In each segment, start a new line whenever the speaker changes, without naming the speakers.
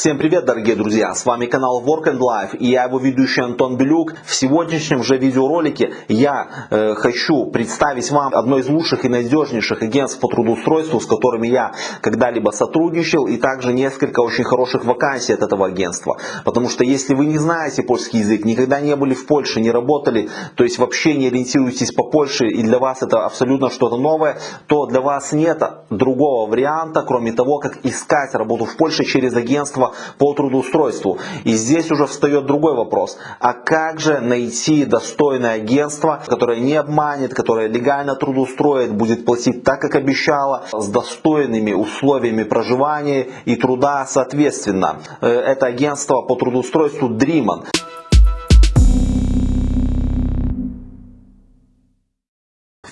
Всем привет, дорогие друзья! С вами канал Work and Life и я его ведущий Антон Белюк. В сегодняшнем же видеоролике я э, хочу представить вам одно из лучших и надежнейших агентств по трудоустройству, с которыми я когда-либо сотрудничал, и также несколько очень хороших вакансий от этого агентства. Потому что если вы не знаете польский язык, никогда не были в Польше, не работали, то есть вообще не ориентируетесь по Польше, и для вас это абсолютно что-то новое, то для вас нет другого варианта, кроме того, как искать работу в Польше через агентство по трудоустройству. И здесь уже встает другой вопрос. А как же найти достойное агентство, которое не обманет, которое легально трудоустроит, будет платить так, как обещало, с достойными условиями проживания и труда соответственно. Э, это агентство по трудоустройству Dreamon.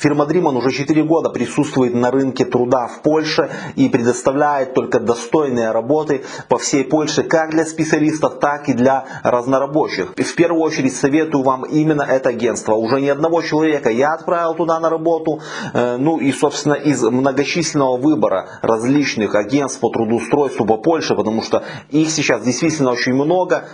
Фирма Dreamon уже 4 года присутствует на рынке труда в Польше и предоставляет только достойные работы по всей Польше как для специалистов, так и для разнорабочих. В первую очередь советую вам именно это агентство. Уже ни одного человека я отправил туда на работу. Э, ну и собственно из многочисленного выбора различных агентств по трудоустройству по Польше, потому что их сейчас действительно очень много.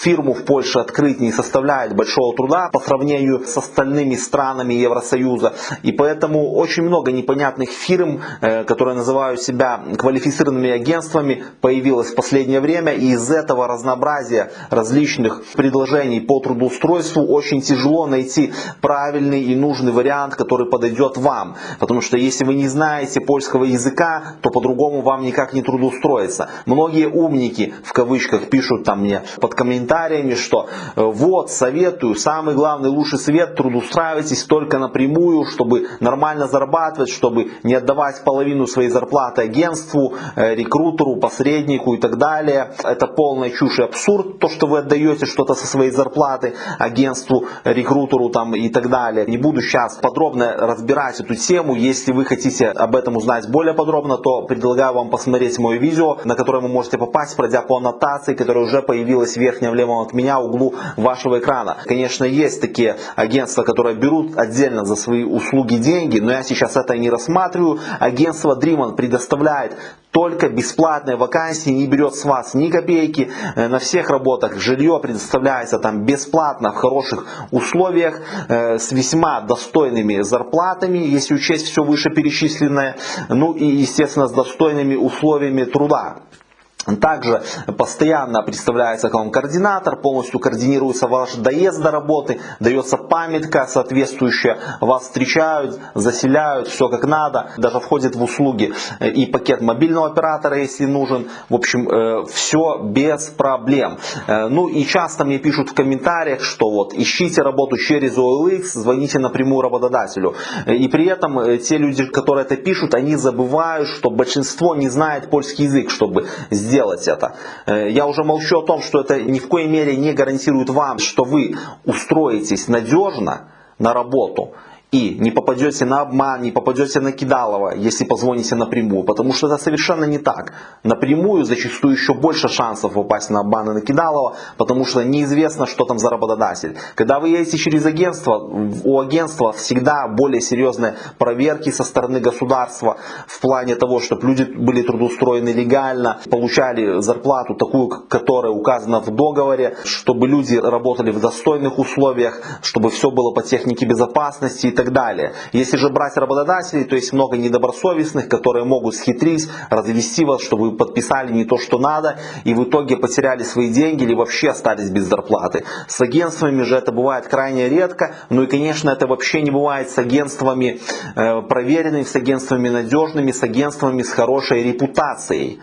Фирму в Польше открыть не составляет большого труда по сравнению с остальными странами Евросоюза. И поэтому очень много непонятных фирм, э, которые называют себя квалифицированными агентствами, появилось в последнее время. И из этого разнообразия различных предложений по трудоустройству очень тяжело найти правильный и нужный вариант, который подойдет вам. Потому что если вы не знаете польского языка, то по-другому вам никак не трудоустроиться. Многие умники в кавычках пишут там мне под комментариями, что э, вот советую, самый главный лучший совет, трудоустраивайтесь только напрямую, чтобы нормально зарабатывать, чтобы не отдавать половину своей зарплаты агентству, э, рекрутеру, посреднику и так далее. Это полная чушь и абсурд, то, что вы отдаете что-то со своей зарплаты агентству, рекрутеру там и так далее. Не буду сейчас подробно разбирать эту тему. Если вы хотите об этом узнать более подробно, то предлагаю вам посмотреть мое видео, на которое вы можете попасть, пройдя по аннотации, которая уже появилась в верхнем левом от меня углу вашего экрана. Конечно, есть такие агентства, которые берут отдельно за свои услуги деньги, но я сейчас это не рассматриваю. Агентство Dreamon предоставляет только бесплатные вакансии, не берет с вас ни копейки. Э, на всех работах жилье предоставляется там бесплатно, в хороших условиях, э, с весьма достойными зарплатами, если учесть все вышеперечисленное, ну и естественно с достойными условиями труда. Также постоянно представляется вам координатор, полностью координируется ваш доезд до работы, дается памятка соответствующая, вас встречают, заселяют, все как надо, даже входит в услуги э, и пакет мобильного оператора, если нужен. В общем, э, все без проблем. Э, ну и часто мне пишут в комментариях, что вот ищите работу через OLX, звоните напрямую работодателю. И при этом те люди, которые это пишут, они забывают, что большинство не знает польский язык, чтобы сделать сделать это. Э, я уже молчу о том, что это ни в коей мере не гарантирует вам, что вы устроитесь надежно на работу и не попадете на обман, не попадете на кидалово, если позвоните напрямую, потому что это совершенно не так. Напрямую зачастую еще больше шансов попасть на обман и на кидалово, потому что неизвестно, что там за работодатель. Когда вы едете через агентство, у агентства всегда более серьезные проверки со стороны государства в плане того, чтобы люди были трудоустроены легально, получали зарплату такую, которая указана в договоре, чтобы люди работали в достойных условиях, чтобы все было по технике безопасности так далее. Если же брать работодателей, то есть много недобросовестных, которые могут схитрить, развести вас, чтобы вы подписали не то, что надо, и в итоге потеряли свои деньги или вообще остались без зарплаты. С агентствами же это бывает крайне редко, ну и конечно это вообще не бывает с агентствами э, проверенными, с агентствами надежными, с агентствами с хорошей репутацией.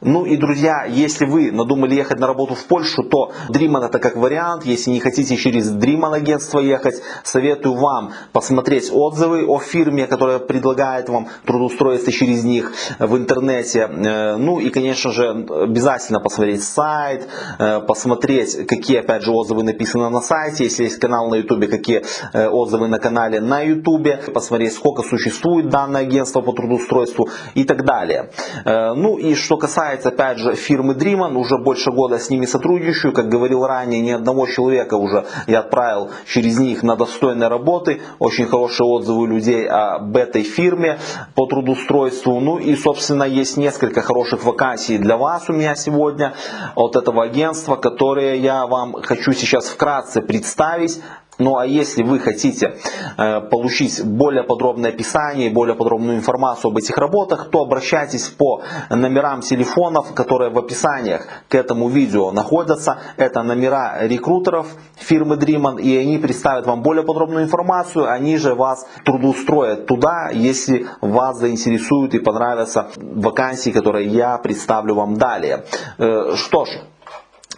Ну и, друзья, если вы надумали ехать на работу в Польшу, то Dreamon это как вариант. Если не хотите через Dreamon агентство ехать, советую вам посмотреть отзывы о фирме, которая предлагает вам трудоустроиться через них в интернете. Э, ну и, конечно же, обязательно посмотреть сайт, э, посмотреть, какие, опять же, отзывы написаны на сайте. Если есть канал на YouTube, какие э, отзывы на канале на YouTube. Посмотреть, сколько существует данное агентство по трудоустройству и так далее. Ну и что касается касается, опять же, фирмы Dreamon, уже больше года с ними сотрудничаю. Как говорил ранее, ни одного человека уже я отправил через них на достойные работы. Очень хорошие отзывы людей об этой фирме по трудоустройству. Ну и, собственно, есть несколько хороших вакансий для вас у меня сегодня от этого агентства, которые я вам хочу сейчас вкратце представить. Ну а если вы хотите э, получить более подробное описание, более подробную информацию об этих работах, то обращайтесь по номерам телефонов, которые в описаниях к этому видео находятся. Это номера рекрутеров фирмы Dreamon, и они представят вам более подробную информацию. Они же вас трудоустроят туда, если вас заинтересуют и понравятся вакансии, которые я представлю вам далее. Э, что ж,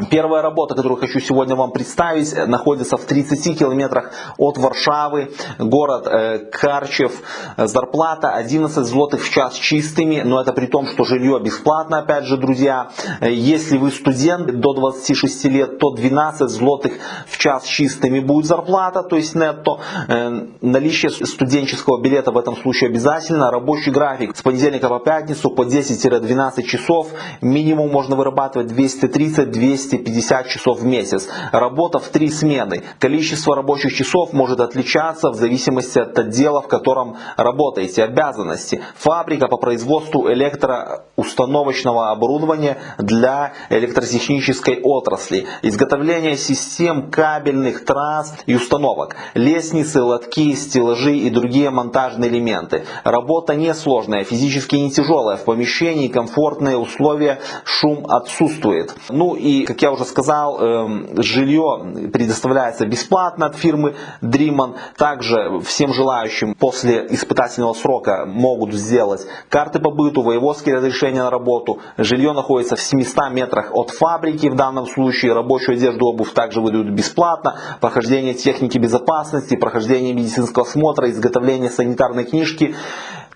Первая работа, которую хочу сегодня вам представить, находится в 30 километрах от Варшавы, город э, Карчев. Зарплата 11 злотых в час чистыми, но это при том, что жилье бесплатно, опять же, друзья. Если вы студент до 26 лет, то 12 злотых в час чистыми будет зарплата, то есть нетто. Э, наличие студенческого билета в этом случае обязательно. Рабочий график с понедельника по пятницу по 10-12 часов. Минимум можно вырабатывать 230-200 250 часов в месяц. Работа в три смены. Количество рабочих часов может отличаться в зависимости от отдела, в котором работаете. Обязанности. Фабрика по производству электроустановочного оборудования для электротехнической отрасли. Изготовление систем кабельных трасс и установок. Лестницы, лотки, стеллажи и другие монтажные элементы. Работа несложная, физически не тяжелая. В помещении комфортные условия, шум отсутствует. Ну и как я уже сказал, эм, жилье предоставляется бесплатно от фирмы Dreamon. Также всем желающим после испытательного срока могут сделать карты по быту, воеводские разрешения на работу. Жилье находится в 700 метрах от фабрики в данном случае. Рабочую одежду, обувь также выдают бесплатно. Прохождение техники безопасности, прохождение медицинского осмотра, изготовление санитарной книжки.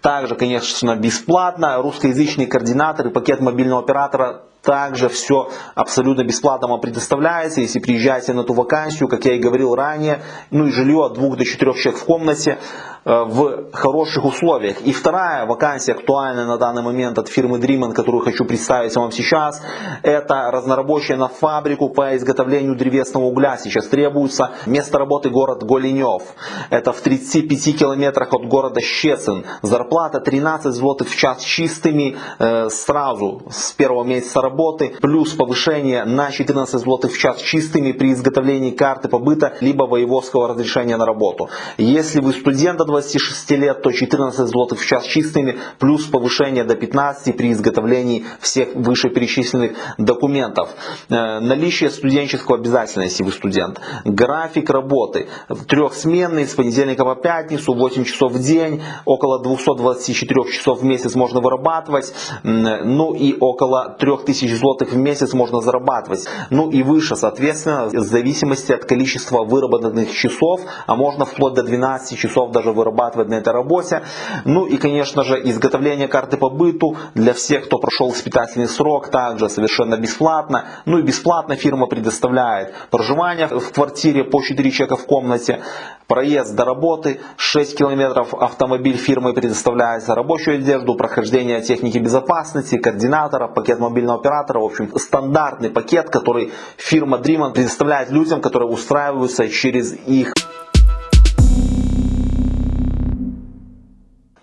Также, конечно, бесплатно. Русскоязычный координатор и пакет мобильного оператора также все абсолютно бесплатно вам предоставляется, если приезжаете на ту вакансию, как я и говорил ранее, ну и жилье от двух до четырех человек в комнате. Э, в хороших условиях. И вторая вакансия актуальная на данный момент от фирмы Dreaman, которую хочу представить вам сейчас, это разнорабочая на фабрику по изготовлению древесного угля. Сейчас требуется место работы город Голенев. Это в 35 километрах от города Щецин. Зарплата 13 злотых в час чистыми э, сразу с первого месяца работы, плюс повышение на 14 злотых в час чистыми при изготовлении карты побыта либо воеводского разрешения на работу. Если вы студент 26 лет, то 14 злотых в час чистыми, плюс повышение до 15 при изготовлении всех вышеперечисленных документов. Э, наличие студенческого обязательно, если вы студент. График работы трехсменный, с понедельника по пятницу, 8 часов в день, около 224 часов в месяц можно вырабатывать, ну и около 3000 злотых в месяц можно зарабатывать. Ну и выше, соответственно, в зависимости от количества выработанных часов, а можно вплоть до 12 часов даже вырабатывать на этой работе. Ну и, конечно же, изготовление карты по быту для всех, кто прошел испытательный срок, также совершенно бесплатно. Ну и бесплатно фирма предоставляет проживание в квартире по 4 человека в комнате, проезд до работы, 6 километров автомобиль фирмы предоставляется, рабочую одежду, прохождение техники безопасности, координатора, пакет мобильного оператора, в общем, стандартный пакет, который фирма Dreamon предоставляет людям, которые устраиваются через их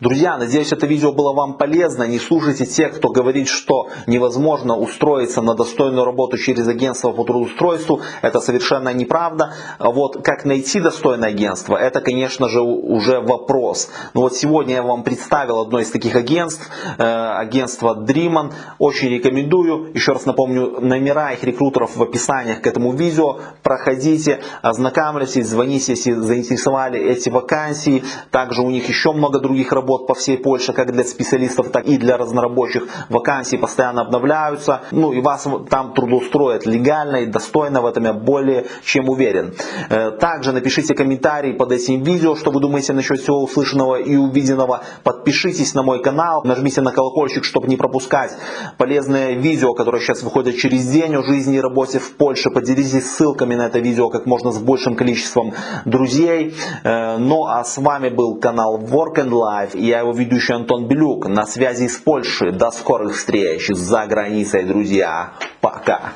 Друзья, надеюсь, это видео было вам полезно. Не слушайте тех, кто говорит, что невозможно устроиться на достойную работу через агентство по трудоустройству. Это совершенно неправда. Вот как найти достойное агентство, это, конечно же, уже вопрос. Но вот сегодня я вам представил одно из таких агентств, э, агентство Dreamon. Очень рекомендую. Еще раз напомню, номера их рекрутеров в описаниях к этому видео. Проходите, ознакомьтесь, звоните, если заинтересовали эти вакансии. Также у них еще много других работ работ по всей Польше, как для специалистов, так и для разнорабочих. Вакансии постоянно обновляются. Ну и вас там трудоустроят легально и достойно, в этом я более чем уверен. Э, также напишите комментарий под этим видео, что вы думаете насчет всего услышанного и увиденного. Подпишитесь на мой канал, нажмите на колокольчик, чтобы не пропускать полезные видео, которые сейчас выходят через день о жизни и работе в Польше. Поделитесь ссылками на это видео как можно с большим количеством друзей. Э, ну а с вами был канал Work and Life Я его ведущий Антон Белюк. На связи с Польшей. До скорых встреч за границей, друзья. Пока.